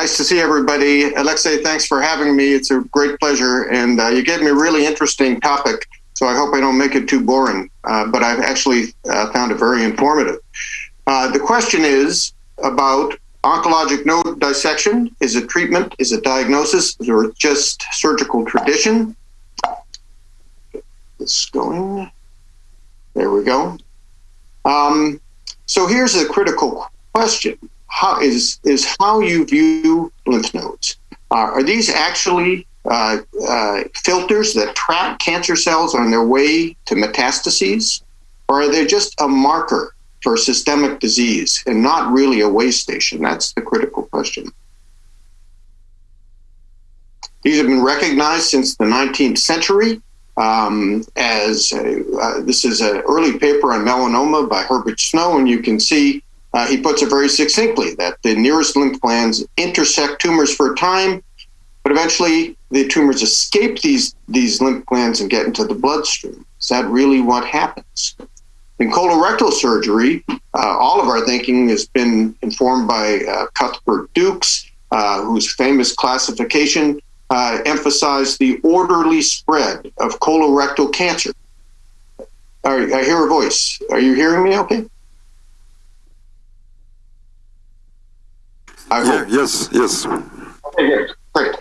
nice to see everybody. Alexei, thanks for having me. It's a great pleasure. And uh, you gave me a really interesting topic, so I hope I don't make it too boring. Uh, but I've actually uh, found it very informative. Uh, the question is about oncologic node dissection. Is it treatment? Is it diagnosis? Or just surgical tradition? It's going. There we go. Um, so here's a critical question how is is how you view lymph nodes. Uh, are these actually uh, uh, filters that trap cancer cells on their way to metastases, or are they just a marker for systemic disease and not really a way station? That's the critical question. These have been recognized since the 19th century um, as a, uh, this is an early paper on melanoma by Herbert Snow, and you can see uh, he puts it very succinctly that the nearest lymph glands intersect tumors for a time, but eventually the tumors escape these, these lymph glands and get into the bloodstream. Is that really what happens? In colorectal surgery, uh, all of our thinking has been informed by uh, Cuthbert Dukes, uh, whose famous classification uh, emphasized the orderly spread of colorectal cancer. I hear a voice. Are you hearing me okay? I yeah, yes, yes. Okay, great.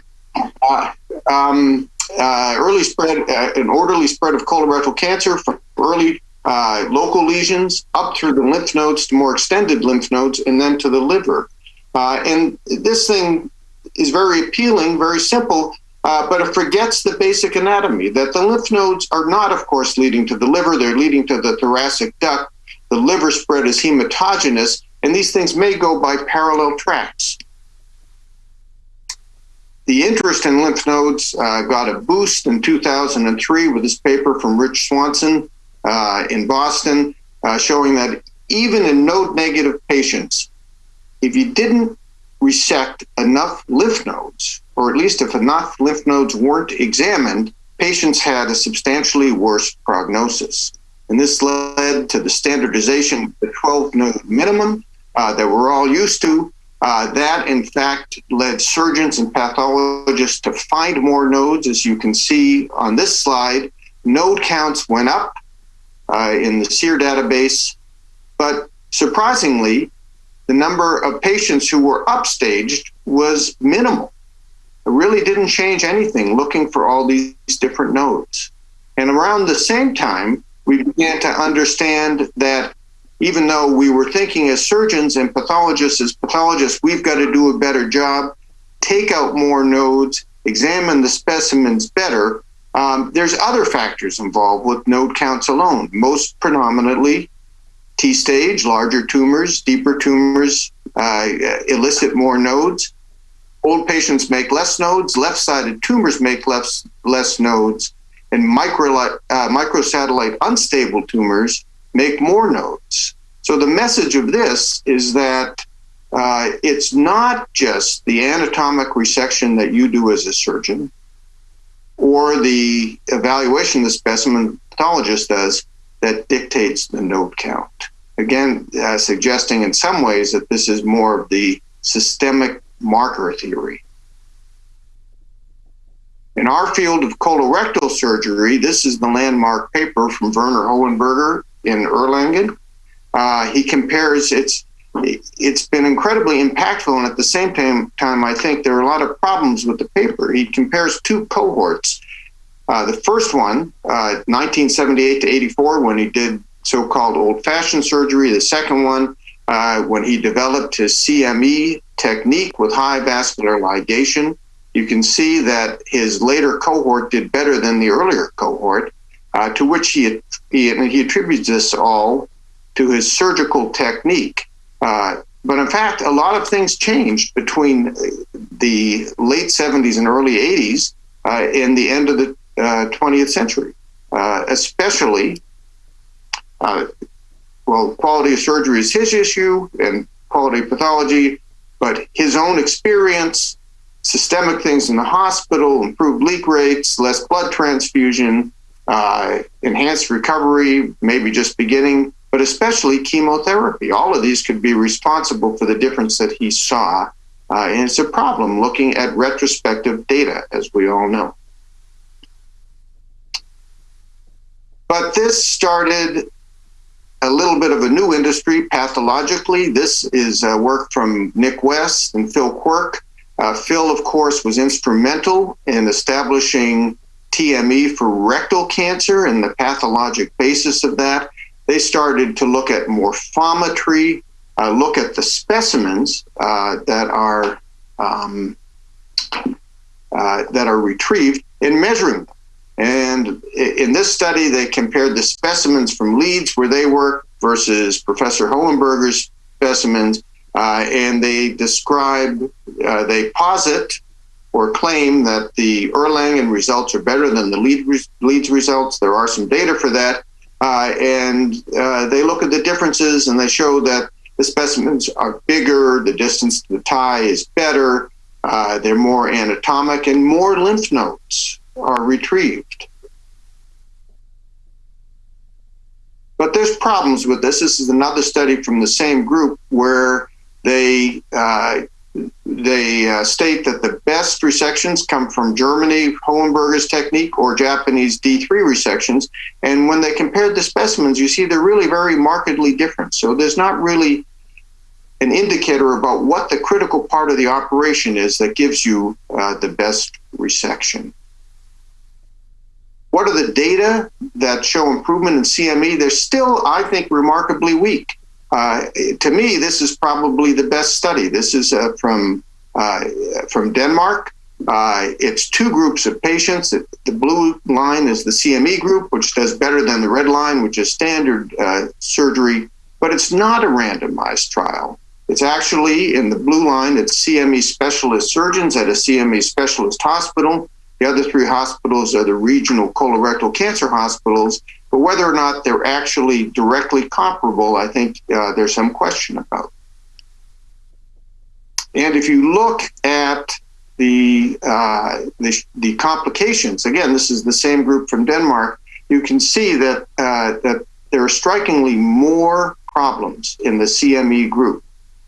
Uh, um, uh, early spread, uh, an orderly spread of colorectal cancer from early uh, local lesions up through the lymph nodes to more extended lymph nodes and then to the liver. Uh, and this thing is very appealing, very simple, uh, but it forgets the basic anatomy that the lymph nodes are not, of course, leading to the liver, they're leading to the thoracic duct. The liver spread is hematogenious, and these things may go by parallel tracks. The interest in lymph nodes uh, got a boost in 2003 with this paper from Rich Swanson uh, in Boston, uh, showing that even in node negative patients, if you didn't resect enough lymph nodes, or at least if enough lymph nodes weren't examined, patients had a substantially worse prognosis. And this led to the standardization of the 12 node minimum uh, that we're all used to. Uh, that, in fact, led surgeons and pathologists to find more nodes. As you can see on this slide, node counts went up uh, in the SEER database, but surprisingly, the number of patients who were upstaged was minimal. It really didn't change anything looking for all these different nodes. And around the same time, we began to understand that even though we were thinking as surgeons and pathologists as pathologists, we've got to do a better job, take out more nodes, examine the specimens better. Um, there's other factors involved with node counts alone, most predominantly T stage, larger tumors, deeper tumors uh, elicit more nodes. Old patients make less nodes, left sided tumors make less, less nodes, and micro, uh, microsatellite unstable tumors make more nodes. So the message of this is that uh, it's not just the anatomic resection that you do as a surgeon or the evaluation the specimen pathologist does that dictates the node count. Again, uh, suggesting in some ways that this is more of the systemic marker theory. In our field of colorectal surgery, this is the landmark paper from Werner Hohenberger in Erlangen. Uh, he compares it's it's been incredibly impactful, and at the same time, time, I think there are a lot of problems with the paper. He compares two cohorts uh, the first one, uh, 1978 to 84, when he did so called old fashioned surgery. The second one, uh, when he developed his CME technique with high vascular ligation. You can see that his later cohort did better than the earlier cohort, uh, to which he, he, he attributes this all to his surgical technique. Uh, but in fact, a lot of things changed between the late 70s and early 80s uh, and the end of the 20th uh, century, uh, especially. Uh, well, quality of surgery is his issue and quality of pathology, but his own experience, systemic things in the hospital, improved leak rates, less blood transfusion, uh, enhanced recovery, maybe just beginning, but especially chemotherapy. All of these could be responsible for the difference that he saw Uh, and it's a problem looking at retrospective data, as we all know. But this started a little bit of a new industry pathologically. This is uh, work from Nick West and Phil Quirke. Uh, Phil, of course, was instrumental in establishing TME for rectal cancer and the pathologic basis of that. They started to look at morphometry, uh, look at the specimens uh, that are um, uh, that are retrieved and measuring them. And in this study, they compared the specimens from Leeds, where they work, versus Professor Hohenberger's specimens, uh, and they describe, uh, they posit or claim that the Erlangen results are better than the Leeds results. There are some data for that. Uh, and uh, they look at the differences and they show that the specimens are bigger, the distance to the tie is better, uh, they're more anatomic, and more lymph nodes are retrieved. But there's problems with this. This is another study from the same group where they uh, they uh, state that the best resections come from Germany, Hohenberger's technique, or Japanese D3 resections. And when they compared the specimens, you see they're really very markedly different. So there's not really an indicator about what the critical part of the operation is that gives you uh, the best resection. What are the data that show improvement in CME? They're still, I think, remarkably weak. Uh, to me, this is probably the best study. This is uh, from uh, from Denmark. Uh, it's two groups of patients. The blue line is the CME group, which does better than the red line, which is standard uh, surgery, but it's not a randomized trial. It's actually in the blue line, it's CME specialist surgeons at a CME specialist hospital. The other three hospitals are the regional colorectal cancer hospitals. But whether or not they're actually directly comparable, I think uh, there's some question about. And if you look at the, uh, the, the complications, again, this is the same group from Denmark. You can see that uh, that there are strikingly more problems in the CME group.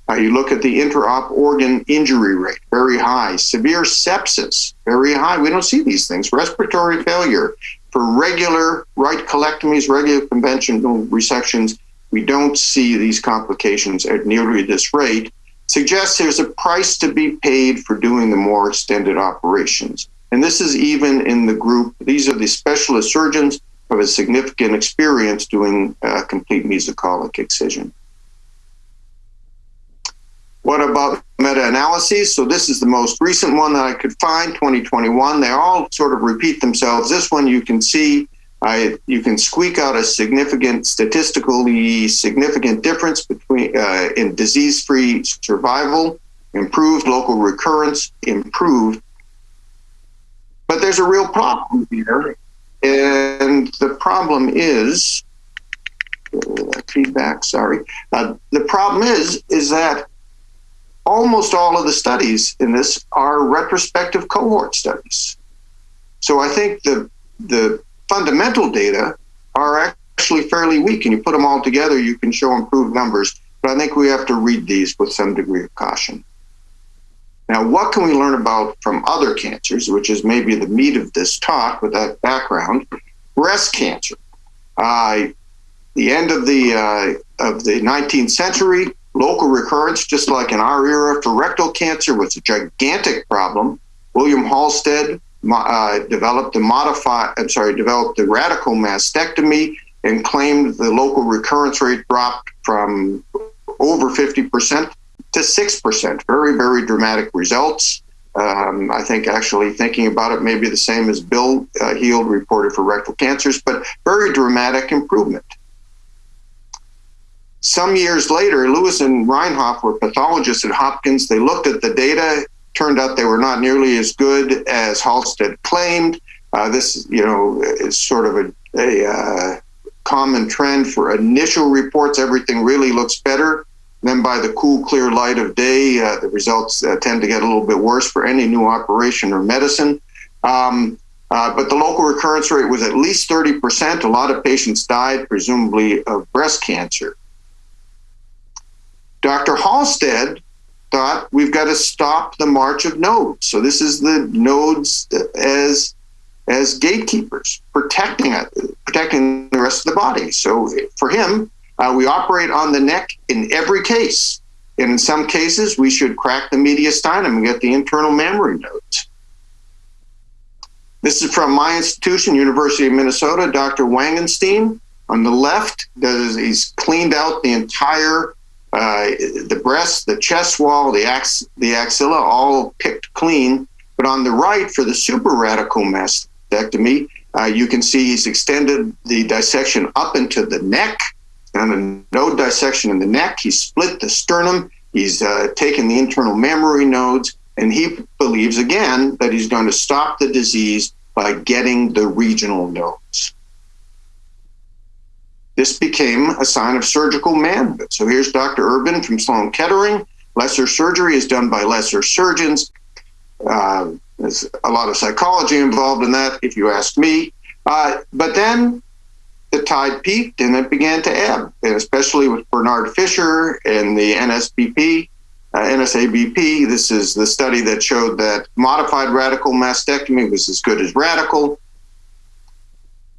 Uh, you look at the intra-op organ injury rate, very high. Severe sepsis, very high. We don't see these things. Respiratory failure for regular right colectomies, regular conventional resections. We don't see these complications at nearly this rate. Suggests there's a price to be paid for doing the more extended operations. And this is even in the group. These are the specialist surgeons who have a significant experience doing uh, complete mesocolic excision. What about meta-analyses? So this is the most recent one that I could find, 2021. They all sort of repeat themselves. This one you can see, I, you can squeak out a significant, statistically significant difference between uh, in disease-free survival, improved local recurrence, improved. But there's a real problem here. And the problem is, uh, feedback, sorry. Uh, the problem is, is that almost all of the studies in this are retrospective cohort studies. So I think the the fundamental data are actually fairly weak, and you put them all together, you can show improved numbers. But I think we have to read these with some degree of caution. Now, what can we learn about from other cancers, which is maybe the meat of this talk with that background? Breast cancer. Uh, the end of the uh, of the 19th century, Local recurrence, just like in our era for rectal cancer, was a gigantic problem. William Halsted uh, developed the modified, I'm sorry, developed the radical mastectomy and claimed the local recurrence rate dropped from over 50% to 6%. Very, very dramatic results. Um, I think actually thinking about it may be the same as Bill uh, Heald reported for rectal cancers, but very dramatic improvement. Some years later, Lewis and Rienhoff were pathologists at Hopkins. They looked at the data. Turned out they were not nearly as good as Halsted claimed. Uh, this, you know, is sort of a, a uh, common trend for initial reports. Everything really looks better. Then, by the cool, clear light of day, uh, the results uh, tend to get a little bit worse for any new operation or medicine. Um, uh, but the local recurrence rate was at least 30%. A lot of patients died, presumably of breast cancer. Dr. Halsted thought we've got to stop the march of nodes. So this is the nodes as as gatekeepers, protecting it, protecting the rest of the body. So for him, uh, we operate on the neck in every case. And in some cases, we should crack the mediastinum and get the internal mammary nodes. This is from my institution, University of Minnesota, Dr. Wangensteen. On the left, does, he's cleaned out the entire, uh, the breast, the chest wall, the, ax, the axilla, all picked clean. But on the right, for the super radical mastectomy, uh, you can see he's extended the dissection up into the neck and a node dissection in the neck. He split the sternum. He's uh, taken the internal mammary nodes, and he believes again that he's going to stop the disease by getting the regional nodes. This became a sign of surgical manhood. So here's Dr. Urban from Sloan Kettering. Lesser surgery is done by lesser surgeons. Uh, there's a lot of psychology involved in that, if you ask me. Uh, but then the tide peaked and it began to ebb, and especially with Bernard Fisher and the NSBP, uh, NSABP. This is the study that showed that modified radical mastectomy was as good as radical,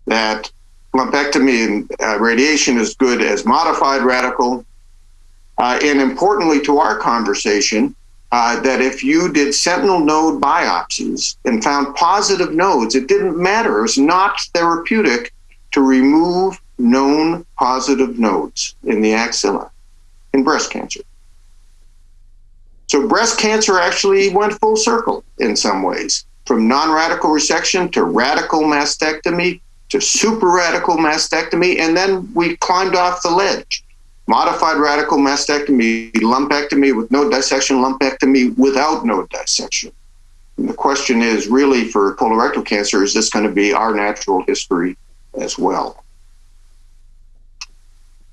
that lumpectomy and uh, radiation is good as modified radical. Uh, and importantly to our conversation, uh, that if you did sentinel node biopsies and found positive nodes, it didn't matter. It was not therapeutic to remove known positive nodes in the axilla in breast cancer. So breast cancer actually went full circle in some ways, from non-radical resection to radical mastectomy to super radical mastectomy, and then we climbed off the ledge. Modified radical mastectomy, lumpectomy with node dissection, lumpectomy without node dissection. And the question is really for colorectal cancer, is this going to be our natural history as well.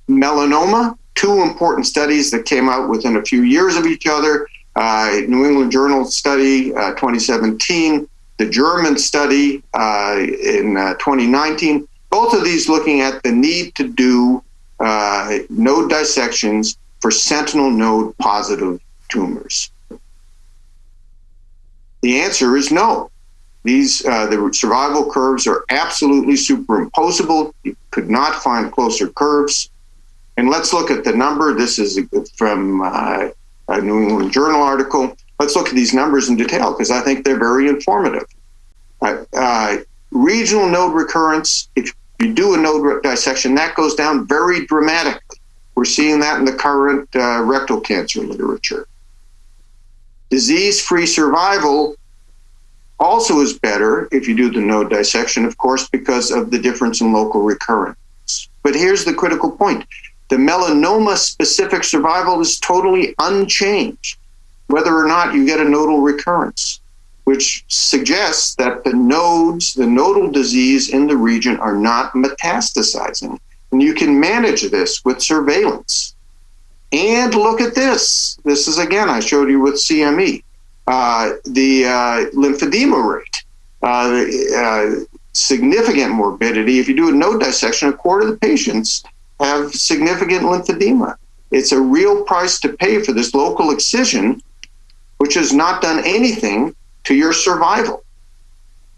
Melanoma, two important studies that came out within a few years of each other. Uh, New England Journal study uh, 2017, the German study uh, in uh, 2019. Both of these looking at the need to do uh, node dissections for sentinel node positive tumors. The answer is no. These uh, the survival curves are absolutely superimposable. You could not find closer curves. And let's look at the number. This is from uh, a New England Journal article. Let's look at these numbers in detail because I think they're very informative. Uh, uh, regional node recurrence, if you do a node dissection, that goes down very dramatically. We're seeing that in the current uh, rectal cancer literature. Disease free survival also is better if you do the node dissection, of course, because of the difference in local recurrence. But here's the critical point. The melanoma specific survival is totally unchanged, whether or not you get a nodal recurrence, which suggests that the nodes, the nodal disease in the region are not metastasizing. And you can manage this with surveillance. And look at this. This is again, I showed you with CME. Uh, the uh, lymphedema rate, uh, uh, significant morbidity. If you do a node dissection, a quarter of the patients have significant lymphedema. It's a real price to pay for this local excision, which has not done anything to your survival.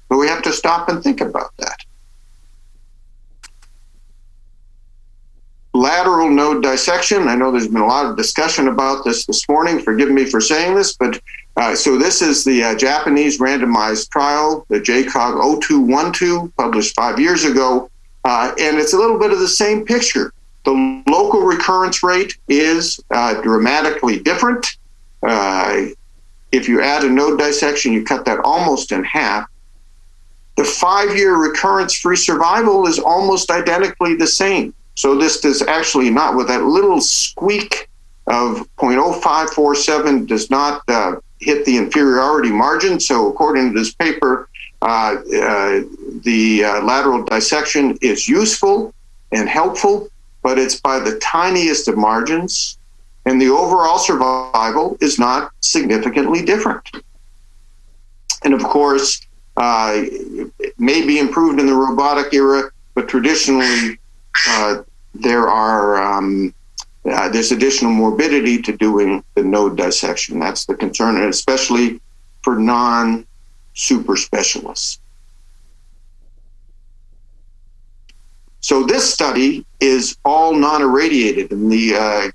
But we have to stop and think about that. lateral node dissection. I know there's been a lot of discussion about this this morning. Forgive me for saying this, but uh, so this is the uh, Japanese randomized trial, the JCOG 0212, published five years ago. Uh, and it's a little bit of the same picture. The local recurrence rate is uh, dramatically different. If you add a node dissection, you cut that almost in half. The five year recurrence free survival is almost identically the same. So this does actually not, with that little squeak of 0.0547 does not uh, hit the inferiority margin. So according to this paper, uh, uh, the uh, lateral dissection is useful and helpful, but it's by the tiniest of margins, and the overall survival is not significantly different. And of course, uh, it may be improved in the robotic era, but traditionally uh, there are um, uh, there's additional morbidity to doing the node dissection. That's the concern, and especially for non super specialists. So this study is all non-irradiated, and the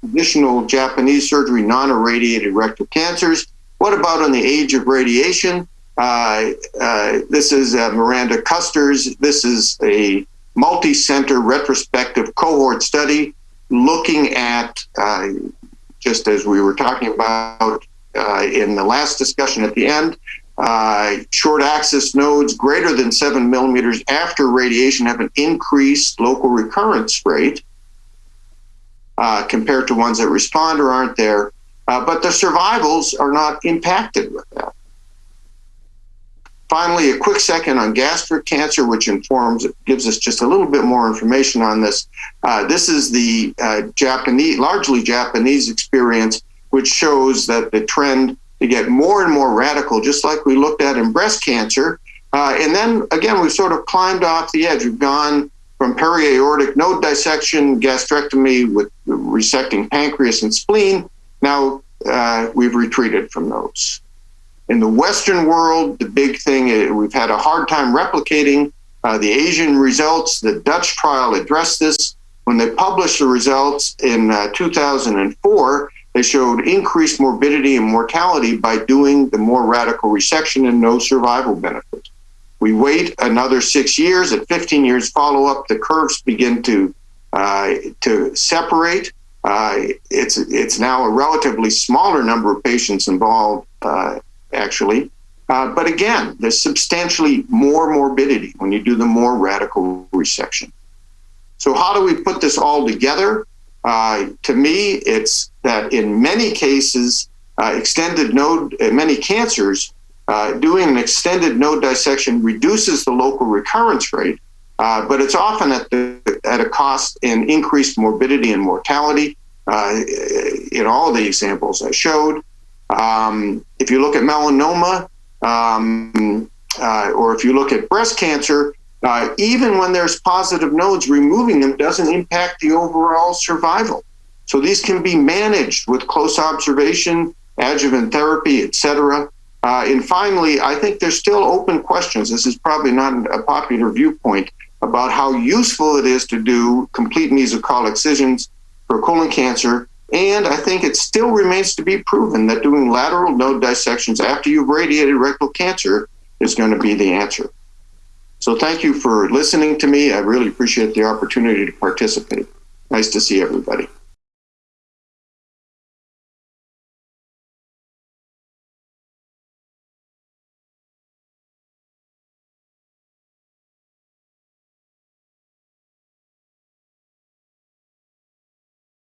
traditional Japanese surgery non-irradiated rectal cancers. What about on the age of radiation? Uh, uh, this is uh, Miranda Kusters. This is a multi-center retrospective cohort study looking at, uh, just as we were talking about uh, in the last discussion at the end, uh, short axis nodes greater than seven millimeters after radiation have an increased local recurrence rate uh, compared to ones that respond or aren't there. Uh, but the survivals are not impacted with that. Finally, a quick second on gastric cancer, which informs, gives us just a little bit more information on this. Uh, this is the uh, Japanese, largely Japanese experience, which shows that the trend to get more and more radical, just like we looked at in breast cancer. Uh, and then again, we've sort of climbed off the edge. We've gone from periaortic node dissection, gastrectomy with resecting pancreas and spleen. Now uh, we've retreated from those. In the Western world, the big thing is we've had a hard time replicating uh, the Asian results. The Dutch trial addressed this. When they published the results in uh, 2004, they showed increased morbidity and mortality by doing the more radical resection and no survival benefit. We wait another six years. At 15 years follow up, the curves begin to uh, to separate. Uh, it's it's now a relatively smaller number of patients involved, uh, actually. Uh, but again, there's substantially more morbidity when you do the more radical resection. So how do we put this all together? Uh, to me, it's that in many cases, uh, extended node, uh, many cancers, uh, doing an extended node dissection reduces the local recurrence rate, uh, but it's often at, the, at a cost in increased morbidity and mortality. Uh, in all the examples I showed, um, if you look at melanoma, um, or if you look at breast cancer, uh, even when there's positive nodes, removing them doesn't impact the overall survival. So these can be managed with close observation, adjuvant therapy, etc. Uh, and finally, I think there's still open questions. This is probably not a popular viewpoint about how useful it is to do complete mesocolon excisions for colon cancer. And I think it still remains to be proven that doing lateral node dissections after you've radiated rectal cancer is going to be the answer. So thank you for listening to me. I really appreciate the opportunity to participate. Nice to see everybody.